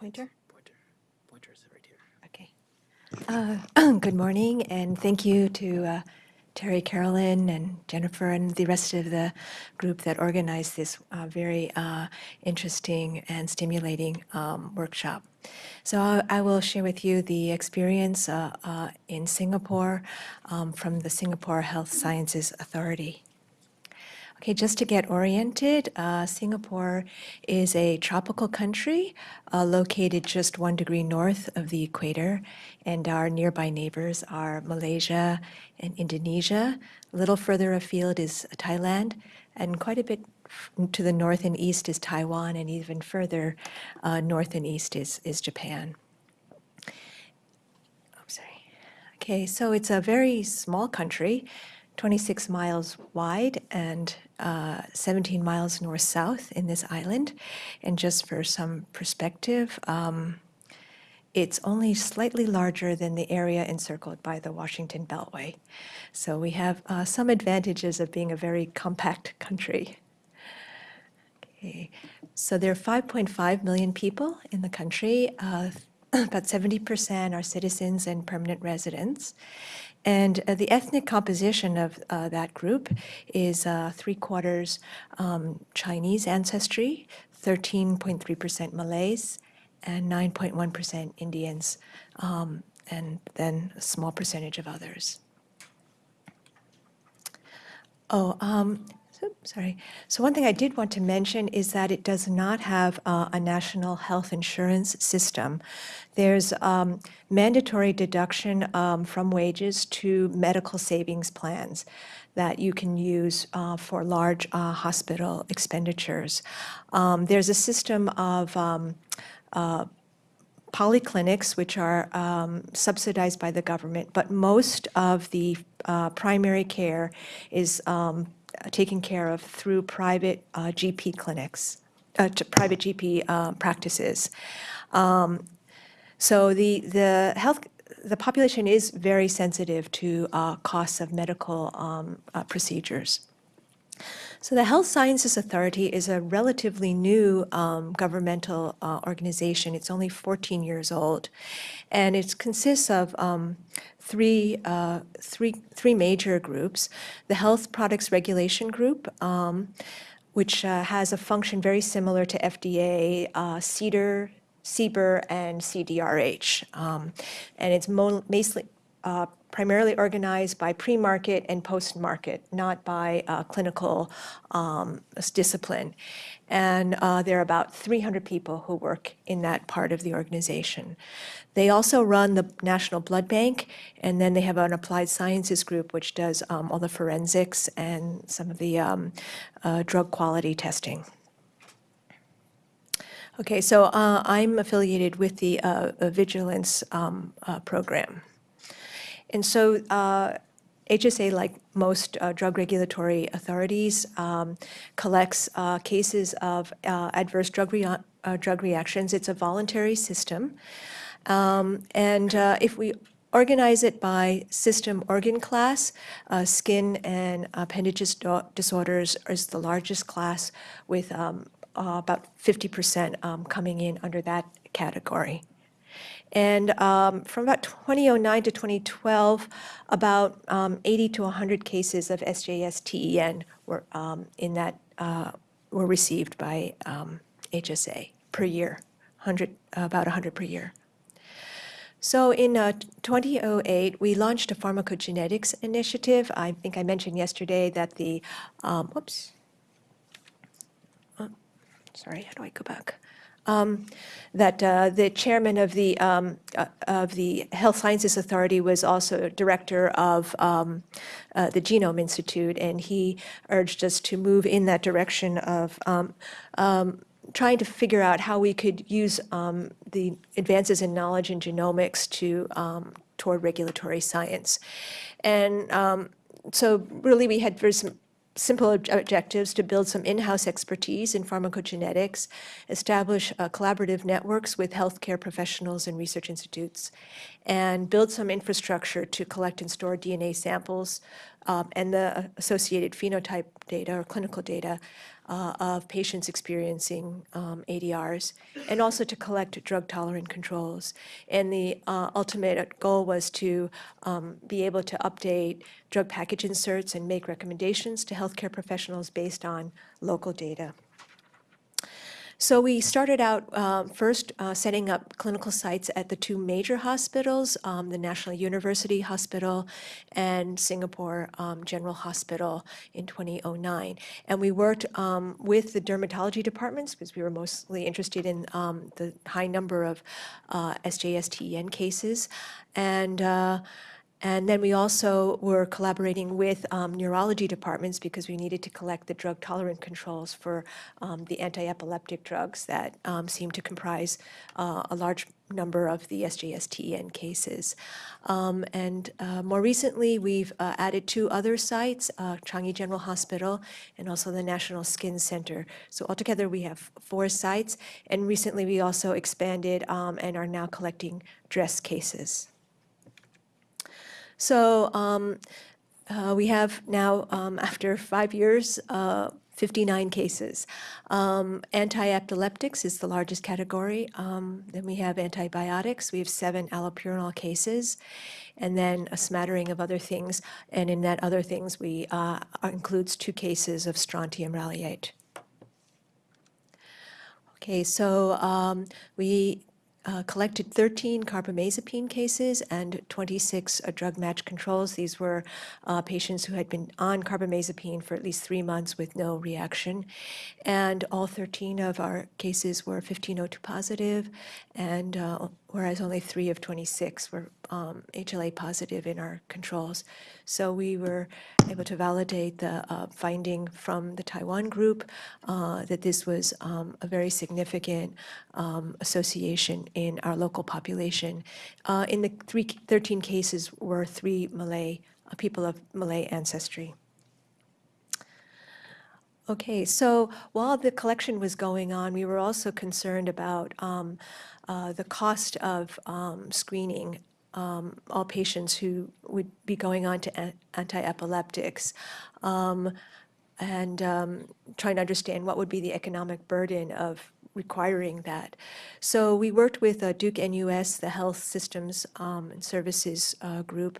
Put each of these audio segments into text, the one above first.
Pointer? Pointer. Pointer is right here. Okay. Uh, Good morning, and thank you to uh, Terry, Carolyn, and Jennifer, and the rest of the group that organized this uh, very uh, interesting and stimulating um, workshop. So I I will share with you the experience uh, uh, in Singapore um, from the Singapore Health Sciences Authority. Okay, just to get oriented, uh, Singapore is a tropical country uh, located just one degree north of the equator, and our nearby neighbors are Malaysia and Indonesia. A little further afield is Thailand, and quite a bit to the north and east is Taiwan, and even further uh, north and east is, is Japan. Oh, sorry. Okay, so it's a very small country, 26 miles wide and uh, 17 miles north-south in this island. And just for some perspective, um, it's only slightly larger than the area encircled by the Washington Beltway. So we have uh, some advantages of being a very compact country. Okay. So there are 5.5 million people in the country. Uh, about 70% are citizens and permanent residents. And uh, the ethnic composition of uh, that group is uh, three quarters um, Chinese ancestry, 13.3% Malays, and 9.1% Indians, um, and then a small percentage of others. Oh, um, so, sorry. So one thing I did want to mention is that it does not have uh, a national health insurance system. There's um, mandatory deduction um, from wages to medical savings plans that you can use uh, for large uh, hospital expenditures. Um, there's a system of um, uh, polyclinics, which are um, subsidized by the government, but most of the uh, primary care is um, taken care of through private uh, GP clinics, uh, to private GP uh, practices. Um, so the the health the population is very sensitive to uh, costs of medical um, uh, procedures. So the Health Sciences Authority is a relatively new um, governmental uh, organization. It's only 14 years old, and it consists of um, three, uh, three, three major groups. The Health Products Regulation Group, um, which uh, has a function very similar to FDA, uh, CDER, CBER, and CDRH. Um, and it's mo- mostly, uh, primarily organized by pre-market and post-market, not by uh, clinical um, discipline. And uh, there are about 300 people who work in that part of the organization. They also run the National Blood Bank, and then they have an applied sciences group which does um, all the forensics and some of the um, uh, drug quality testing. Okay, so uh, I'm affiliated with the uh, Vigilance um, program. And so uh, HSA, like most uh, drug regulatory authorities, um, collects uh, cases of uh, adverse drug, uh, drug reactions. It's a voluntary system. Um, and uh, if we organize it by system organ class, uh, skin and appendages disorders is the largest class with um, about 50% um, coming in under that category. And um, from about 2009 to 2012, about um, 80 to 100 cases of SJS-TEN were um, in that uh, were received by um, HSA per year, 100 about 100 per year. So in uh, 2008, we launched a pharmacogenetics initiative. I think I mentioned yesterday that the, um, whoops, sorry, how do I go back? Um, that uh, the chairman of the um, uh, of the Health Sciences Authority was also director of um, uh, the Genome Institute, and he urged us to move in that direction of um, um, trying to figure out how we could use um, the advances in knowledge in genomics to toward regulatory science, and so really we had some simple ob- objectives to build some in-house expertise in pharmacogenetics, establish uh, collaborative networks with healthcare professionals and research institutes, and build some infrastructure to collect and store DNA samples um, and the associated phenotype data or clinical data uh, of patients experiencing um, ADRs, and also to collect drug-tolerant controls. And the uh, ultimate goal was to um, be able to update drug package inserts and make recommendations to healthcare professionals based on local data. So we started out um, first uh, setting up clinical sites at the two major hospitals, um, the National University Hospital and Singapore um, General Hospital in 2009. And we worked um, with the dermatology departments because we were mostly interested in um, the high number of uh, SJS-TEN cases. And uh, and then we also were collaborating with um, neurology departments because we needed to collect the drug tolerant controls for um, the anti-epileptic drugs that um, seem to comprise uh, a large number of the SJS-TEN cases. Um, and uh, more recently, we've uh, added two other sites, uh, Changi General Hospital and also the National Skin Center. So altogether, we have four sites. And recently, we also expanded um, and are now collecting DRESS cases. So um, uh, we have now, um, after five years, uh, 59 cases. Um, Anti-epileptics is the largest category. Um, Then we have antibiotics. We have seven allopurinol cases, and then a smattering of other things. And in that other things, we uh, includes two cases of strontium ralliate. Okay, so um, we uh, collected 13 carbamazepine cases and 26 uh, drug match controls. These were uh, patients who had been on carbamazepine for at least three months with no reaction. And all 13 of our cases were 1502 positive, and uh, whereas only three of 26 were um, HLA positive in our controls. So we were able to validate the uh, finding from the Taiwan group uh, that this was um, a very significant um, association in our local population. Uh, in the three, 13 cases were three Malay, uh, people of Malay ancestry. Okay, so while the collection was going on, we were also concerned about um, uh, the cost of um, screening um, all patients who would be going on to anti-epileptics um, and um, trying to understand what would be the economic burden of requiring that. So we worked with uh, Duke NUS, the Health Systems um, and Services uh, Group,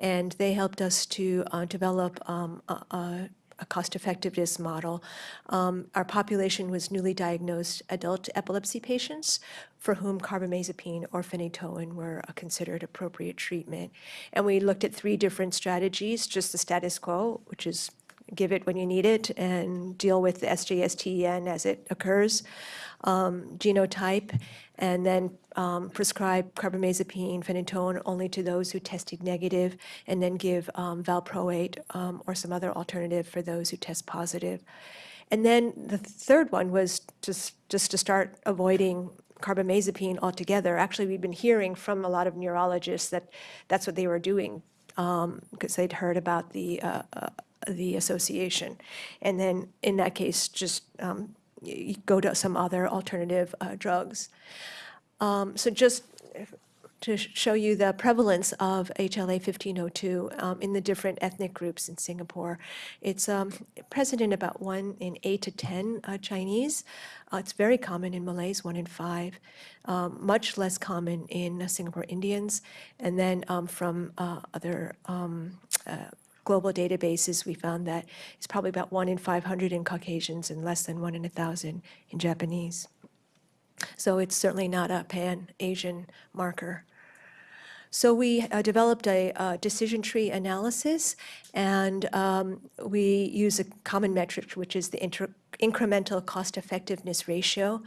and they helped us to uh, develop um, a, a cost-effectiveness model. Um, Our population was newly diagnosed adult epilepsy patients for whom carbamazepine or phenytoin were considered appropriate treatment. And we looked at three different strategies, just the status quo, which is give it when you need it and deal with the SJS-TEN as it occurs, um, genotype, and then um, prescribe carbamazepine, phenytoin only to those who tested negative, and then give um, valproate um, or some other alternative for those who test positive. And then the third one was just, just to start avoiding carbamazepine altogether. Actually, we've been hearing from a lot of neurologists that that's what they were doing because they'd heard about the uh, uh, the association. And then in that case, just um, you go to some other alternative uh, drugs. Um, So just to sh- show you the prevalence of HLA 1502 um, in the different ethnic groups in Singapore. It's um, present in about one in eight to 10 uh, Chinese. Uh, It's very common in Malays, one in five. Um, Much less common in uh, Singapore Indians. And then um, from uh, other um, uh, global databases, we found that it's probably about one in 500 in Caucasians and less than one in a 1,000 in Japanese. So it's certainly not a pan-Asian marker. So we uh, developed a uh, decision tree analysis, and um, we use a common metric, which is the inter- incremental cost effectiveness ratio.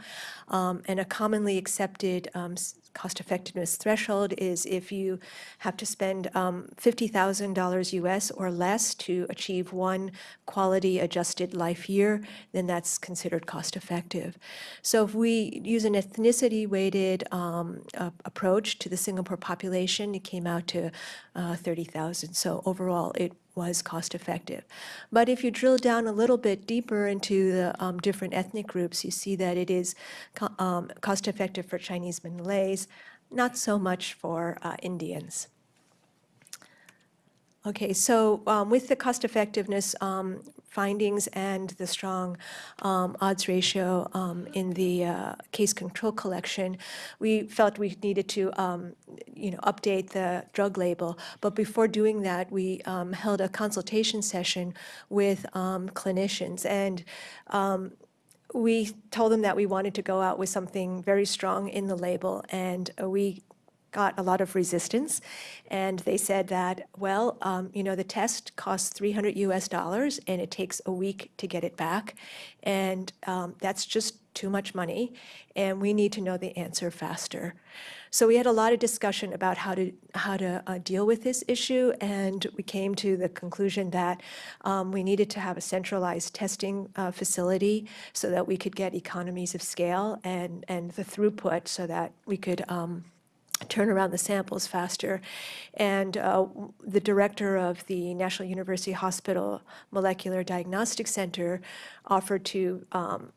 Um, and a commonly accepted um, cost effectiveness threshold is if you have to spend um, $50,000 US or less to achieve one quality adjusted life year, then that's considered cost effective. So if we use an ethnicity weighted um, uh, approach to the Singapore population, it came out to uh, 30,000. So overall, it was cost effective. But if you drill down a little bit deeper into the um, different ethnic groups, you see that it is co- um, cost effective for Chinese and Malays, not so much for uh, Indians. Okay, so um, with the cost effectiveness um, findings and the strong um, odds ratio um, in the uh, case control collection, we felt we needed to, um, you know, update the drug label. But before doing that, we um, held a consultation session with clinicians, and we told them that we wanted to go out with something very strong in the label, and uh, we got a lot of resistance. And they said that, well, um, you know, the test costs 300 US dollars and it takes a week to get it back. And um, that's just too much money. And we need to know the answer faster. So we had a lot of discussion about how to how to uh, deal with this issue, and we came to the conclusion that um, we needed to have a centralized testing uh, facility so that we could get economies of scale and and the throughput so that we could. Um, turn around the samples faster. And uh, the director of the National University Hospital Molecular Diagnostic Center offered to um,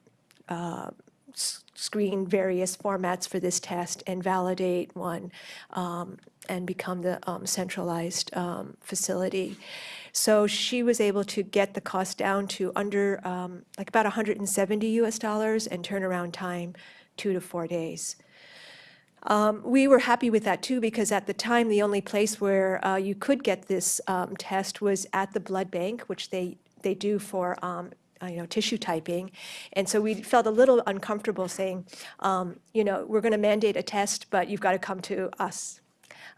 uh, screen various formats for this test and validate one um, and become the um, centralized um, facility. So she was able to get the cost down to under, um, like about 170 US dollars and turnaround time two to four days. Um, We were happy with that too, because at the time, the only place where uh, you could get this um, test was at the blood bank, which they, they do for, um, uh, you know, tissue typing. And so we felt a little uncomfortable saying, um, you know, we're going to mandate a test, but you've got to come to us.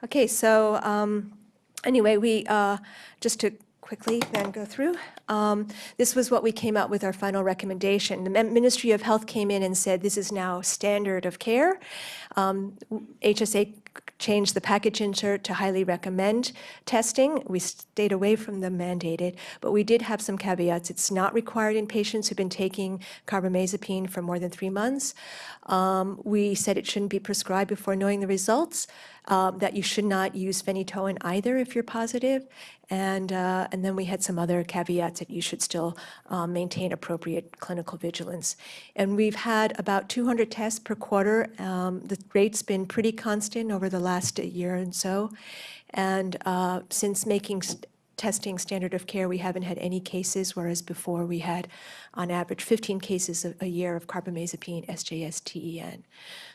Okay, so um, anyway, we, uh, just to quickly then go through, um, this was what we came out with our final recommendation. The Ministry of Health came in and said this is now standard of care. Um, HSA changed the package insert to highly recommend testing. We stayed away from the mandated, but we did have some caveats. It's not required in patients who've been taking carbamazepine for more than three months. Um, We said it shouldn't be prescribed before knowing the results, um, that you should not use phenytoin either if you're positive, and, uh, and then we had some other caveats that you should still um, maintain appropriate clinical vigilance. And we've had about 200 tests per quarter. Um, The rate's been pretty constant over the last year and so. And uh, since making testing standard of care, we haven't had any cases, whereas before we had, on average, 15 cases a, a year of carbamazepine, SJS, TEN.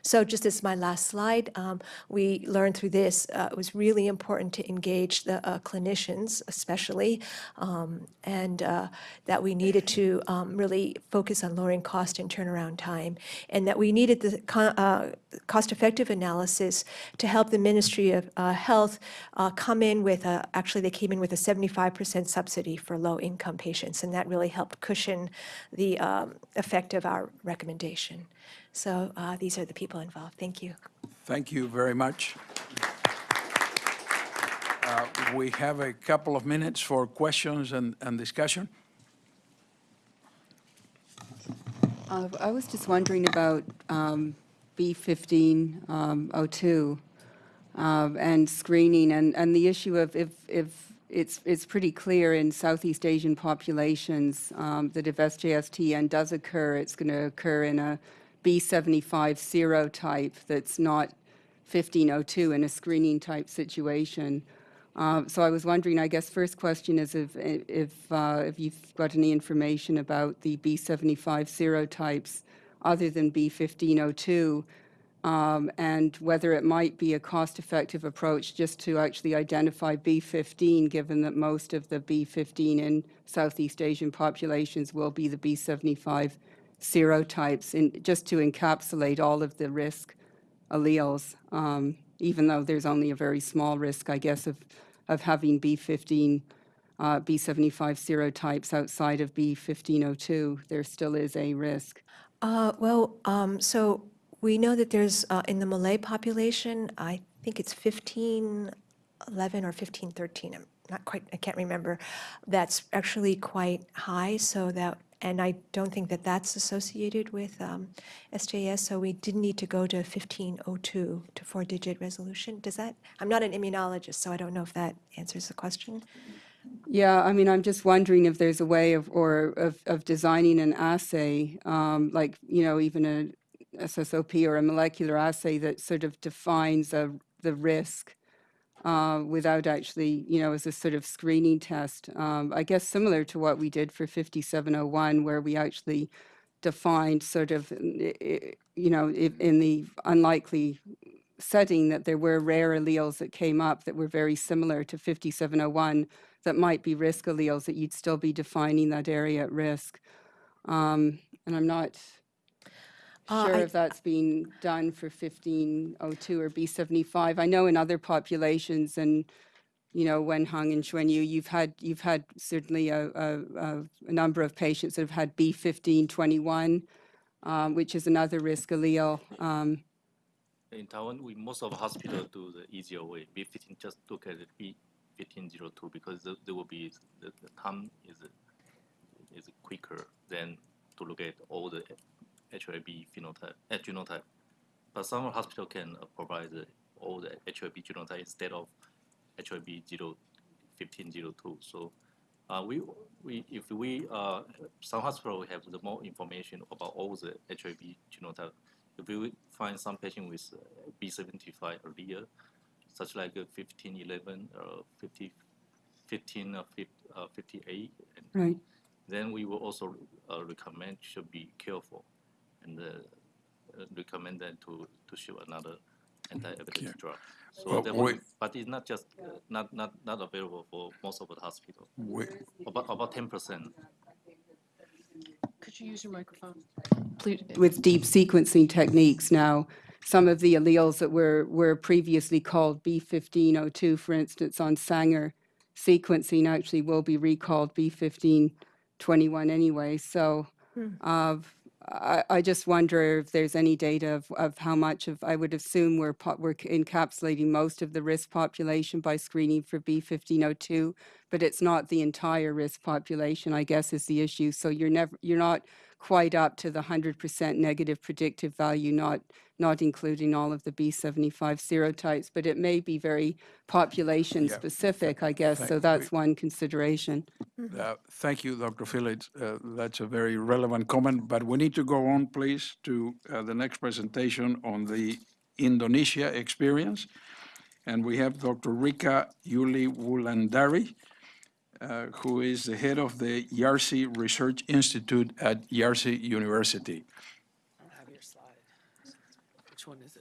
So just as my last slide, um, we learned through this, uh, it was really important to engage the uh, clinicians especially, um, and uh, that we needed to um, really focus on lowering cost and turnaround time, and that we needed the co- uh, cost-effective analysis to help the Ministry of uh, Health uh, come in with a, actually, they came in with a 75% subsidy for low-income patients, and that really helped cushion the um, effect of our recommendation. So uh, these are the people involved. Thank you. Thank you very much. Uh, We have a couple of minutes for questions and, and discussion. Uh, I was just wondering about um, B1502 um, and screening and, and the issue of if, if it's, it's pretty clear in Southeast Asian populations um, that if SJSTN does occur, it's going to occur in a B75 serotype that's not 1502 in a screening type situation. Uh, So I was wondering, I guess first question is if, if, uh, if you've got any information about the B75 serotypes other than B1502, um, and whether it might be a cost-effective approach just to actually identify B15, given that most of the B15 in Southeast Asian populations will be the B75 serotypes, in, just to encapsulate all of the risk alleles, um, even though there's only a very small risk, I guess, of, of having B15, uh, B75 serotypes outside of B1502. There still is a risk. Uh, Well, um, so we know that there's, uh, in the Malay population, I think it's 1511 or 1513, I'm not quite, I can't remember. That's actually quite high, so that, and I don't think that that's associated with um, SJS, so we didn't need to go to 1502 to four-digit resolution. Does that, I'm not an immunologist, so I don't know if that answers the question. Yeah, I mean, I'm just wondering if there's a way of, or of, of designing an assay, um, like, you know, even a SSOP or a molecular assay that sort of defines a, the risk uh, without actually, you know, as a sort of screening test. Um, I guess similar to what we did for 5701, where we actually defined sort of, i- you know, in the unlikely setting that there were rare alleles that came up that were very similar to 5701 that might be risk alleles, that you'd still be defining that area at risk. Um, And I'm not sure I- if that's being done for 1502 or B75. I know in other populations and, you know, Wenhang and Xuanyu, you've had, you've had certainly a, a, a- a number of patients that have had B1521, um, which is another risk allele. Um, In Taiwan, we, most of the hospital do the easier way, B fifteen, just look at the B fifteen zero two, because the- there will be, the, the time is, is quicker than to look at all the HLA-B phenotype, uh, genotype. But some hospital can uh, provide the, all the HLA-B genotype instead of HLA-B zero, fifteen zero two, so, uh, we, we, if we, uh, some hospital have the more information about all the HLA-B genotype, if we find some patient with uh, B75 allele, such like uh, 15, 11, or 50, 15, or 50, uh, 58, and Right. then we will also uh, recommend should be careful and uh, recommend them to, to show another anti-epileptic drug. So Well, that we- but it's not just, uh, not, not, not available for most of the hospital, We- about, about 10%. Could you use your microphone? Please. with deep sequencing techniques now, some of the alleles that were, were previously called B1502, for instance, on Sanger sequencing actually will be recalled B1521 anyway. So uh, I, I just wonder if there's any data of, of how much of, I would assume we're, we're encapsulating most of the risk population by screening for B1502, but it's not the entire risk population, I guess, is the issue. So you're never, you're not quite up to the 100% negative predictive value, not, not including all of the B75 serotypes, but it may be very population specific, I guess. So thank- that's one consideration. Uh, Thank you, Dr. Phillips. Uh, That's a very relevant comment, but we need to go on, please, to uh, the next presentation on the Indonesia experience. And we have Dr. Rika Yuli Wulandari, uh, who is the head of the Yarsi Research Institute at Yarsi University. I have your slide. Which one is?